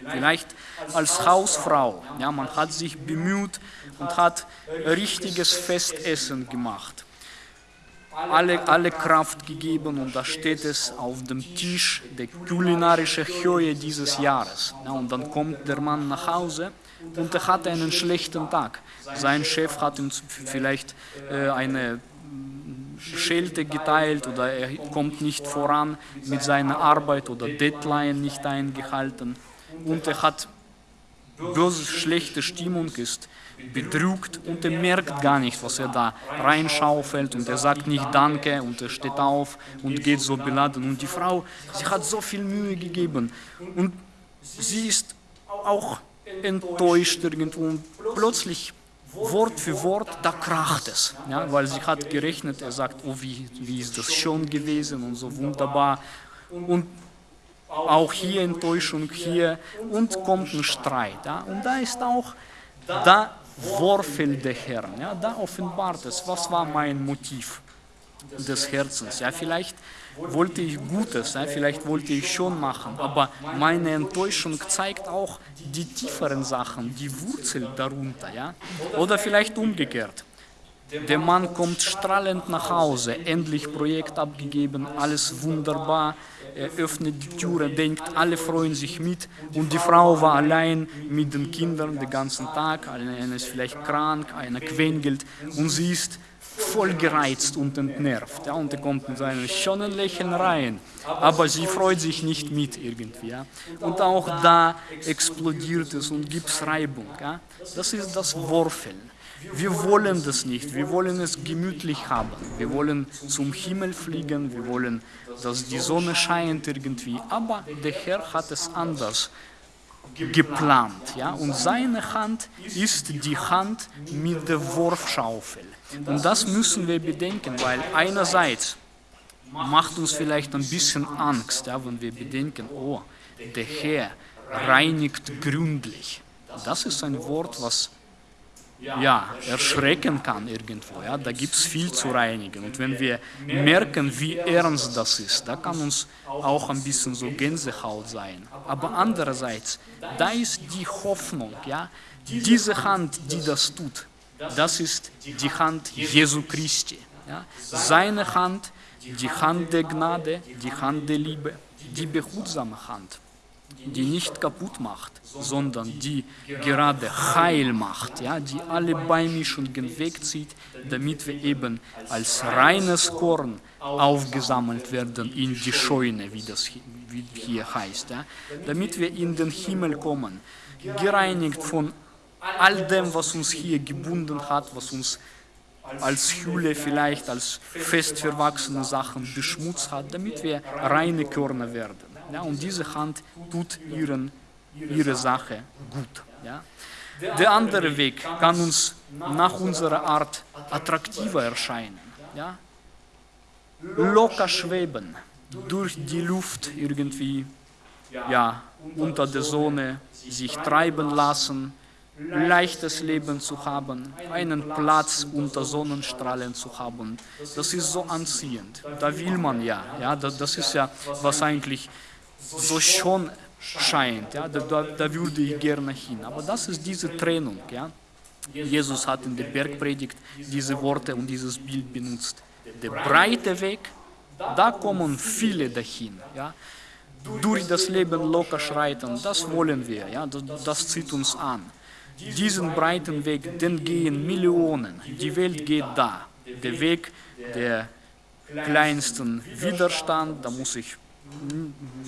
Vielleicht als Hausfrau, ja, man hat sich bemüht und hat richtiges Festessen gemacht alle, alle Kraft gegeben und da steht es auf dem Tisch, der kulinarische Höhe dieses Jahres. Ja, und dann kommt der Mann nach Hause und er hat einen schlechten Tag. Sein Chef hat ihm vielleicht äh, eine Schelte geteilt oder er kommt nicht voran mit seiner Arbeit oder Deadline nicht eingehalten und er hat böse, schlechte Stimmung ist bedrückt und er merkt gar nicht, was er da reinschaufelt und er sagt nicht Danke und er steht auf und geht so beladen. Und die Frau, sie hat so viel Mühe gegeben und sie ist auch enttäuscht irgendwo und plötzlich Wort für Wort, da kracht es, ja, weil sie hat gerechnet, er sagt, oh wie, wie ist das schon gewesen und so wunderbar. Und auch hier Enttäuschung, hier und kommt ein Streit. Ja, und da ist auch, da Vorfeld der Herrn. Ja, da offenbart es, was war mein Motiv des Herzens. Ja, vielleicht wollte ich Gutes, ja, vielleicht wollte ich schon machen, aber meine Enttäuschung zeigt auch die tieferen Sachen, die Wurzel darunter. Ja? Oder vielleicht umgekehrt. Der Mann kommt strahlend nach Hause, endlich Projekt abgegeben, alles wunderbar, er öffnet die Türe, denkt, alle freuen sich mit und die Frau war allein mit den Kindern den ganzen Tag, einer ist vielleicht krank, einer quengelt und sie ist voll gereizt und entnervt. Ja, und er kommt mit seinem schönen Lächeln rein, aber sie freut sich nicht mit irgendwie. Ja. Und auch da explodiert es und gibt es Reibung. Ja. Das ist das Worfeln. Wir wollen das nicht, wir wollen es gemütlich haben, wir wollen zum Himmel fliegen, wir wollen, dass die Sonne scheint irgendwie, aber der Herr hat es anders geplant. Ja? Und seine Hand ist die Hand mit der Wurfschaufel. Und das müssen wir bedenken, weil einerseits macht uns vielleicht ein bisschen Angst, ja, wenn wir bedenken, oh, der Herr reinigt gründlich. Das ist ein Wort, was ja, erschrecken kann irgendwo. Ja, da gibt es viel zu reinigen. Und wenn wir merken, wie ernst das ist, da kann uns auch ein bisschen so Gänsehaut sein. Aber andererseits, da ist die Hoffnung, ja, diese Hand, die das tut, das ist die Hand Jesu Christi. Ja, seine Hand, die Hand der Gnade, die Hand der Liebe, die behutsame Hand die nicht kaputt macht, sondern die gerade heil macht, ja, die alle Beimischungen wegzieht, damit wir eben als reines Korn aufgesammelt werden in die Scheune, wie das hier heißt, ja, damit wir in den Himmel kommen, gereinigt von all dem, was uns hier gebunden hat, was uns als Hülle vielleicht, als fest verwachsene Sachen beschmutzt hat, damit wir reine Körner werden. Ja, und diese Hand tut ihren, ihre Sache gut. Ja. Der andere Weg kann uns nach unserer Art attraktiver erscheinen. Ja. Locker schweben, durch die Luft irgendwie ja, unter der Sonne sich treiben lassen, leichtes Leben zu haben, einen Platz unter Sonnenstrahlen zu haben. Das ist so anziehend. Da will man ja. ja das ist ja, was eigentlich so schon scheint. Ja, da, da würde ich gerne hin. Aber das ist diese Trennung. Ja. Jesus hat in der Bergpredigt diese Worte und dieses Bild benutzt. Der breite Weg, da kommen viele dahin. Ja. Durch das Leben locker schreiten, das wollen wir, ja, das, das zieht uns an. Diesen breiten Weg, den gehen Millionen. Die Welt geht da. Der Weg der kleinsten Widerstand, da muss ich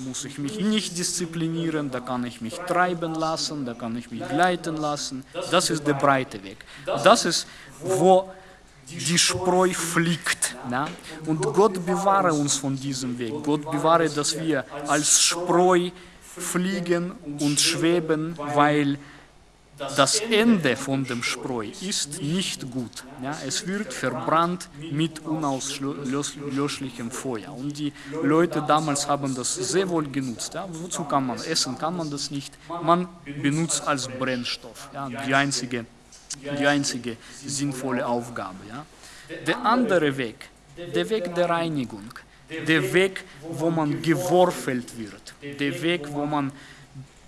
muss ich mich nicht disziplinieren, da kann ich mich treiben lassen, da kann ich mich gleiten lassen. Das ist der breite Weg. Das ist, wo die Spreu fliegt. Ja? Und Gott bewahre uns von diesem Weg. Gott bewahre, dass wir als Spreu fliegen und schweben, weil das Ende von dem Spreu ist nicht gut. Ja, es wird verbrannt mit unauslöschlichem Feuer. Und die Leute damals haben das sehr wohl genutzt. Ja, wozu kann man essen? Kann man das nicht? Man benutzt als Brennstoff. Ja, die, einzige, die einzige sinnvolle Aufgabe. Ja. Der andere Weg, der Weg der Reinigung, der Weg, wo man geworfelt wird, der Weg, wo man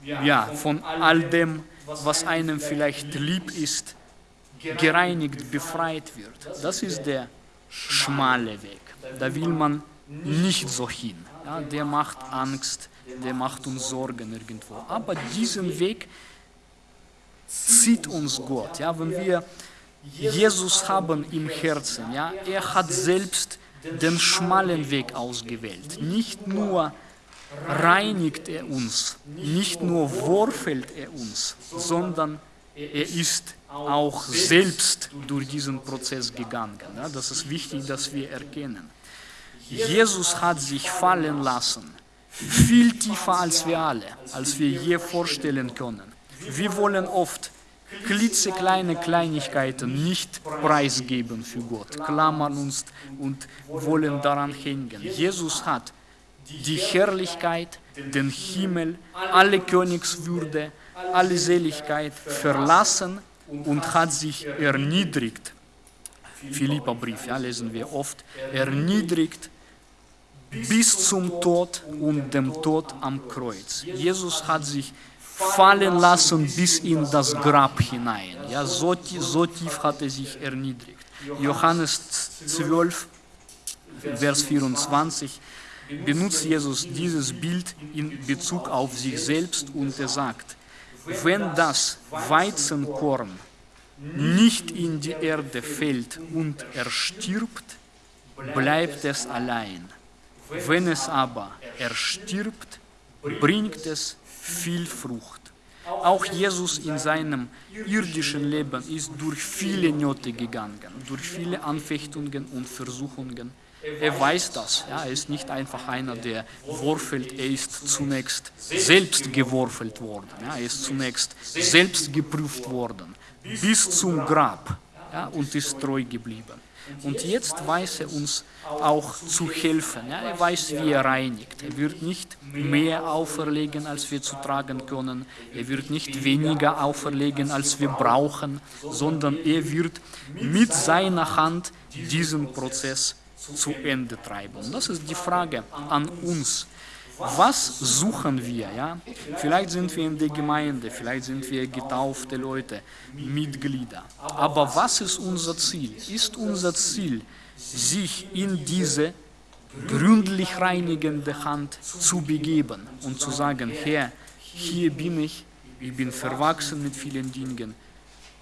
ja, von all dem was einem vielleicht lieb ist, gereinigt, befreit wird. Das ist der schmale Weg. Da will man nicht so hin. Ja, der macht Angst, der macht uns Sorgen irgendwo. Aber diesen Weg zieht uns Gott. Ja, wenn wir Jesus haben im Herzen, ja, er hat selbst den schmalen Weg ausgewählt. Nicht nur reinigt er uns, nicht nur worfelt er uns, sondern er ist auch selbst durch diesen Prozess gegangen. Das ist wichtig, dass wir erkennen. Jesus hat sich fallen lassen, viel tiefer als wir alle, als wir je vorstellen können. Wir wollen oft klitzekleine Kleinigkeiten nicht preisgeben für Gott, klammern uns und wollen daran hängen. Jesus hat die Herrlichkeit, den Himmel, alle Königswürde, alle Seligkeit verlassen und hat sich erniedrigt. Philippa-Brief, ja, lesen wir oft, erniedrigt bis zum Tod und dem Tod am Kreuz. Jesus hat sich fallen lassen bis in das Grab hinein. Ja, so, so tief hat er sich erniedrigt. Johannes 12, Vers 24 benutzt Jesus dieses Bild in Bezug auf sich selbst und er sagt, wenn das Weizenkorn nicht in die Erde fällt und erstirbt, bleibt es allein. Wenn es aber erstirbt, bringt es viel Frucht. Auch Jesus in seinem irdischen Leben ist durch viele Nöte gegangen, durch viele Anfechtungen und Versuchungen. Er weiß das. Ja, er ist nicht einfach einer, der worfelt. Er ist zunächst selbst geworfelt worden. Ja, er ist zunächst selbst geprüft worden. Bis zum Grab. Ja, und ist treu geblieben. Und jetzt weiß er uns auch zu helfen. Ja, er weiß, wie er reinigt. Er wird nicht mehr auferlegen, als wir zu tragen können. Er wird nicht weniger auferlegen, als wir brauchen, sondern er wird mit seiner Hand diesen Prozess zu Ende treiben. Und das ist die Frage an uns. Was suchen wir? Ja? Vielleicht sind wir in der Gemeinde, vielleicht sind wir getaufte Leute, Mitglieder. Aber was ist unser Ziel? Ist unser Ziel, sich in diese gründlich reinigende Hand zu begeben und zu sagen, Herr, hier bin ich, ich bin verwachsen mit vielen Dingen,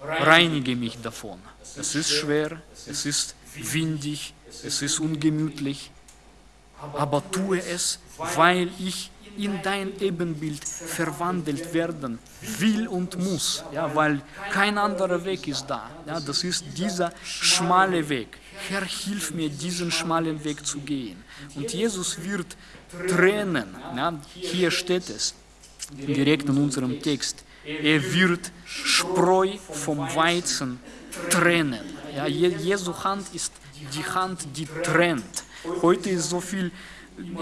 reinige mich davon. Es ist schwer, es ist windig, es ist ungemütlich, aber tue es, weil ich in dein Ebenbild verwandelt werden will und muss, ja, weil kein anderer Weg ist da. Ja, das ist dieser schmale Weg. Herr, hilf mir, diesen schmalen Weg zu gehen. Und Jesus wird Tränen, ja, hier steht es, direkt in unserem Text, er wird Spreu vom Weizen trennen. Ja, Jesu Hand ist die Hand, die trennt. Heute ist so viel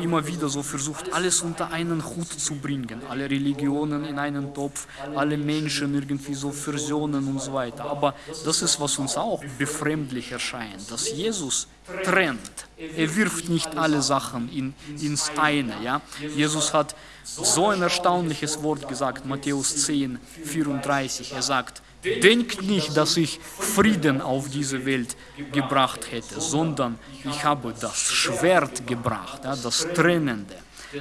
immer wieder so versucht, alles unter einen Hut zu bringen, alle Religionen in einen Topf, alle Menschen irgendwie so versionen und so weiter. Aber das ist, was uns auch befremdlich erscheint, dass Jesus trennt. Er wirft nicht alle Sachen in, ins eine. Ja? Jesus hat so ein erstaunliches Wort gesagt, Matthäus 10, 34. Er sagt, Denkt nicht, dass ich Frieden auf diese Welt gebracht hätte, sondern ich habe das Schwert gebracht, das Trennende.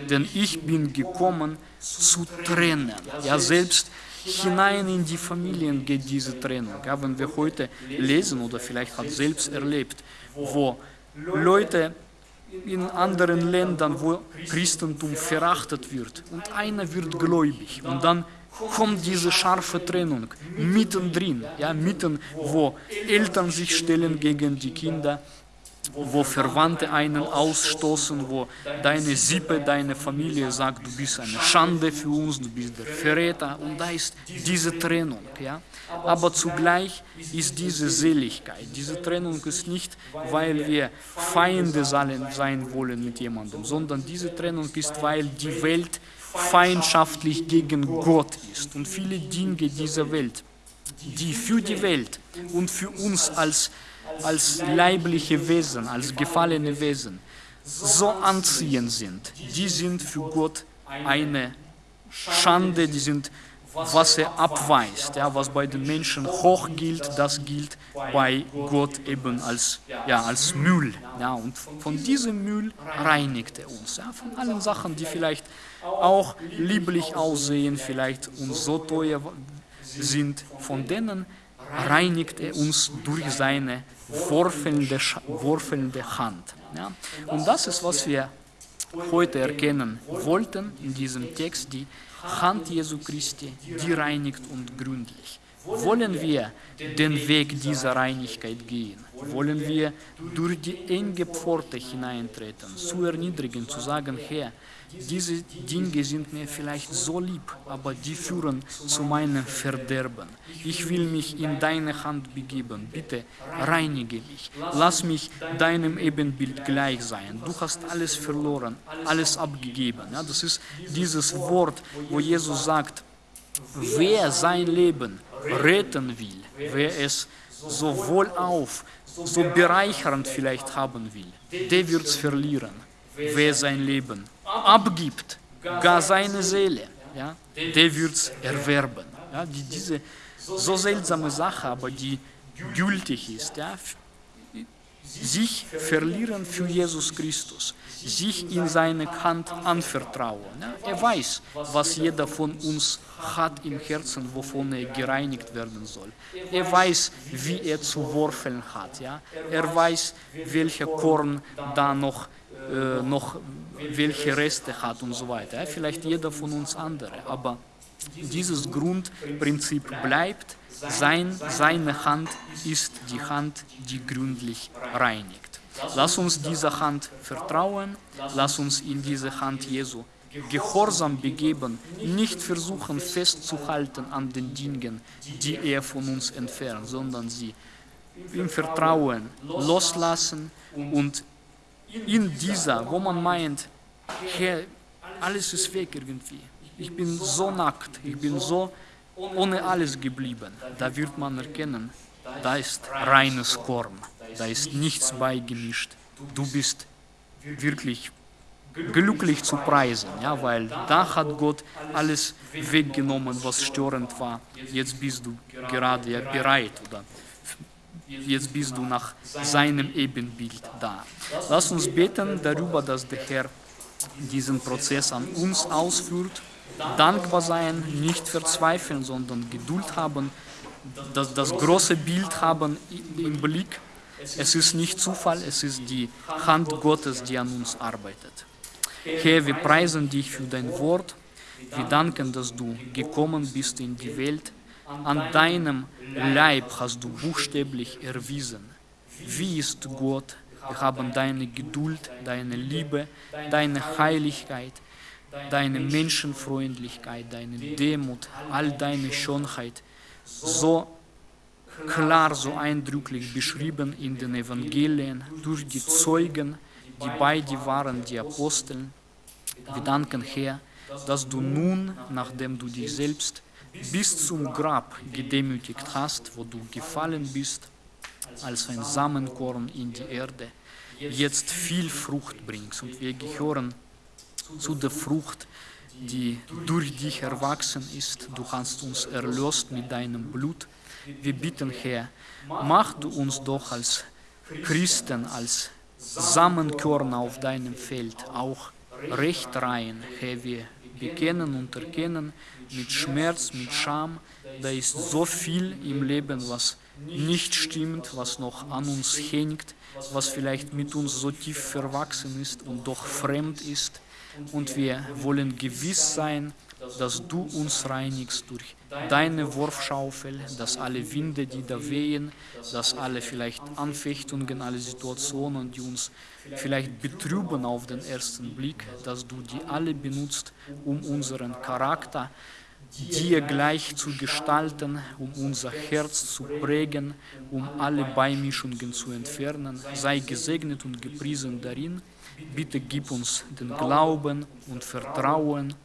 Denn ich bin gekommen zu trennen. Ja, selbst hinein in die Familien geht diese Trennung. Ja, wenn wir heute lesen oder vielleicht hat selbst erlebt, wo Leute in anderen Ländern, wo Christentum verachtet wird und einer wird gläubig und dann kommt diese scharfe Trennung mittendrin, ja, mitten, wo Eltern sich stellen gegen die Kinder, wo Verwandte einen ausstoßen, wo deine Sippe, deine Familie sagt, du bist eine Schande für uns, du bist der Verräter. Und da ist diese Trennung. Ja? Aber zugleich ist diese Seligkeit. Diese Trennung ist nicht, weil wir Feinde sein wollen mit jemandem, sondern diese Trennung ist, weil die Welt feindschaftlich gegen Gott ist. Und viele Dinge dieser Welt, die für die Welt und für uns als als leibliche Wesen, als gefallene Wesen so anziehend sind, die sind für Gott eine Schande, die sind, was er abweist, ja, was bei den Menschen hoch gilt, das gilt bei Gott eben als, ja, als Müll. Ja, und von diesem Müll reinigt er uns, ja, von allen Sachen, die vielleicht auch lieblich aussehen, vielleicht uns so teuer sind, von denen reinigt er uns durch seine wurfelnde, wurfelnde Hand. Ja? Und das ist, was wir heute erkennen wollten in diesem Text, die Hand Jesu Christi, die reinigt und gründlich. Wollen wir den Weg dieser Reinigkeit gehen? Wollen wir durch die enge Pforte hineintreten, zu erniedrigen, zu sagen, Herr, diese Dinge sind mir vielleicht so lieb, aber die führen zu meinem Verderben. Ich will mich in deine Hand begeben. Bitte reinige mich. Lass mich deinem Ebenbild gleich sein. Du hast alles verloren, alles abgegeben. Ja, das ist dieses Wort, wo Jesus sagt, wer sein Leben retten will, wer es so wohlauf, so bereichernd vielleicht haben will, der wird es verlieren. Wer sein Leben abgibt, gar seine Seele, ja, der wird es erwerben. Ja, die, diese so seltsame Sache, aber die gültig ist, ja, sich verlieren für Jesus Christus, sich in seine Hand anvertrauen. Er weiß, was jeder von uns hat im Herzen, wovon er gereinigt werden soll. Er weiß, wie er zu worfeln hat. Ja. Er weiß, welcher Korn da noch äh, noch welche Reste hat und so weiter. Vielleicht jeder von uns andere, aber dieses Grundprinzip bleibt, sein, seine Hand ist die Hand, die gründlich reinigt. Lass uns dieser Hand vertrauen, lass uns in diese Hand Jesu Gehorsam begeben, nicht versuchen festzuhalten an den Dingen, die er von uns entfernt, sondern sie im Vertrauen loslassen und in dieser, wo man meint, Herr, alles ist weg irgendwie. Ich bin so nackt, ich bin so ohne alles geblieben. Da wird man erkennen, da ist reines Korn, da ist nichts beigemischt. Du bist wirklich glücklich zu preisen, ja, weil da hat Gott alles weggenommen, was störend war. Jetzt bist du gerade ja bereit oder jetzt bist du nach seinem Ebenbild da. Lass uns beten darüber, dass der Herr diesen Prozess an uns ausführt, dankbar sein, nicht verzweifeln, sondern Geduld haben, das, das große Bild haben im Blick. Es ist nicht Zufall, es ist die Hand Gottes, die an uns arbeitet. Herr, wir preisen dich für dein Wort. Wir danken, dass du gekommen bist in die Welt, an deinem Leib hast du buchstäblich erwiesen. Wie ist Gott? Wir haben deine Geduld, deine Liebe, deine Heiligkeit, deine Menschenfreundlichkeit, deine Demut, all deine Schönheit so klar, so eindrücklich beschrieben in den Evangelien durch die Zeugen, die bei dir waren, die Aposteln. Wir danken, Herr, dass du nun, nachdem du dich selbst bis zum Grab gedemütigt hast, wo du gefallen bist, als ein Samenkorn in die Erde, jetzt viel Frucht bringst. Und wir gehören zu der Frucht, die durch dich erwachsen ist. Du hast uns erlöst mit deinem Blut. Wir bitten, Herr, mach du uns doch als Christen, als Samenkörner auf deinem Feld auch recht rein, Herr, wir bekennen und erkennen mit Schmerz, mit Scham. Da ist so viel im Leben, was nicht stimmt, was noch an uns hängt, was vielleicht mit uns so tief verwachsen ist und doch fremd ist. Und wir wollen gewiss sein, dass du uns reinigst durch deine Wurfschaufel, dass alle Winde, die da wehen, dass alle vielleicht Anfechtungen, alle Situationen, die uns vielleicht betrüben auf den ersten Blick, dass du die alle benutzt, um unseren Charakter dir gleich zu gestalten, um unser Herz zu prägen, um alle Beimischungen zu entfernen. Sei gesegnet und gepriesen darin. Bitte gib uns den Glauben und Vertrauen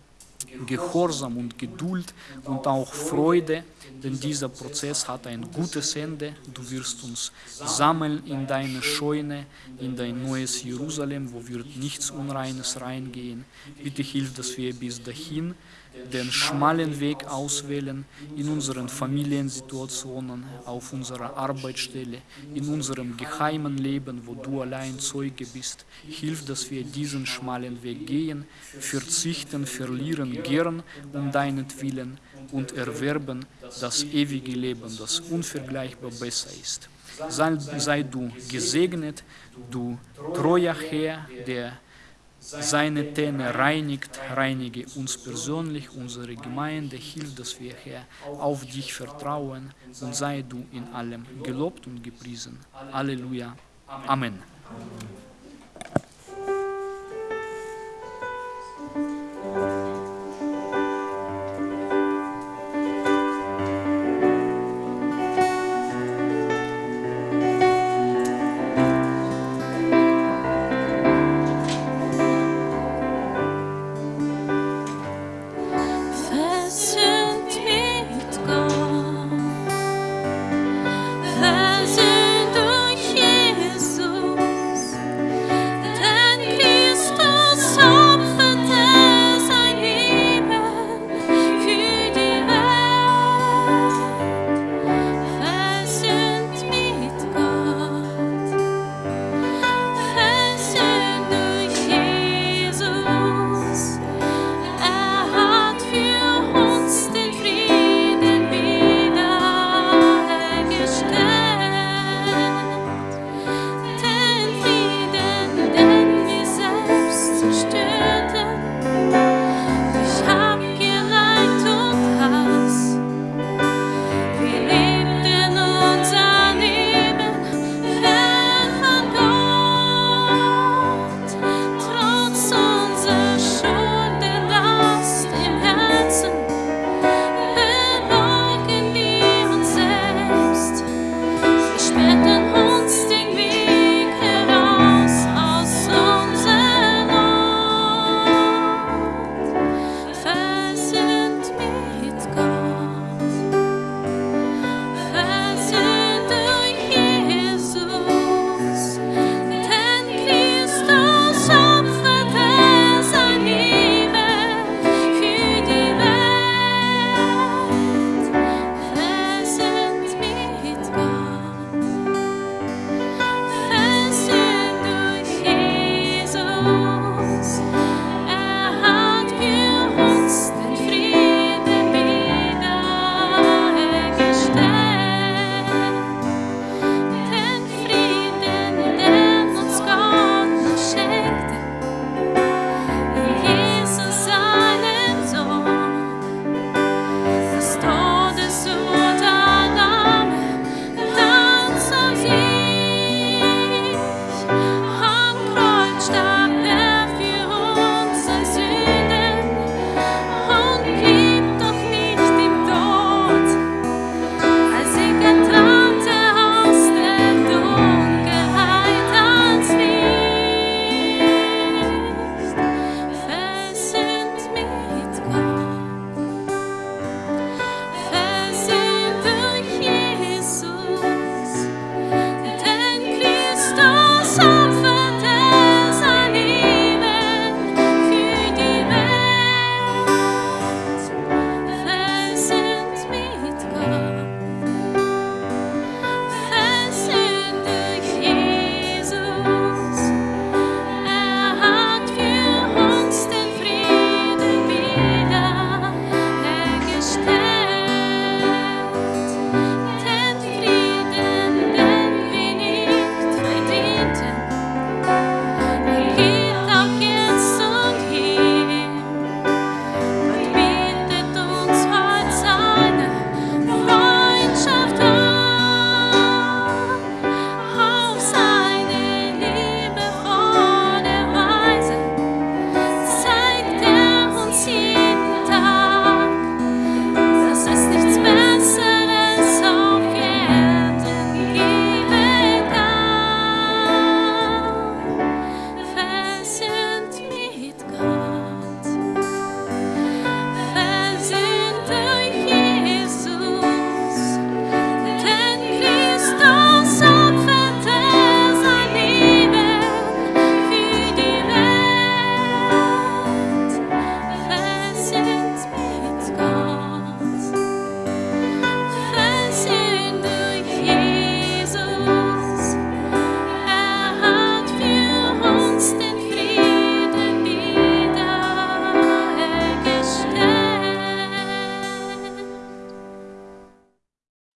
Gehorsam und Geduld und auch Freude, denn dieser Prozess hat ein gutes Ende. Du wirst uns sammeln in deine Scheune, in dein neues Jerusalem, wo wird nichts Unreines reingehen. Bitte hilf, dass wir bis dahin den schmalen Weg auswählen in unseren Familiensituationen, auf unserer Arbeitsstelle, in unserem geheimen Leben, wo du allein Zeuge bist. Hilf, dass wir diesen schmalen Weg gehen, verzichten, verlieren gern um deinetwillen und erwerben das ewige Leben, das unvergleichbar besser ist. Sei, sei du gesegnet, du treuer Herr, der seine Täne reinigt, reinige uns persönlich, unsere Gemeinde, hilf, dass wir, Herr, auf dich vertrauen und sei du in allem gelobt und gepriesen. Halleluja. Amen. Amen.